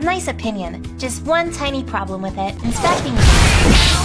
Nice opinion. Just one tiny problem with it. Inspecting...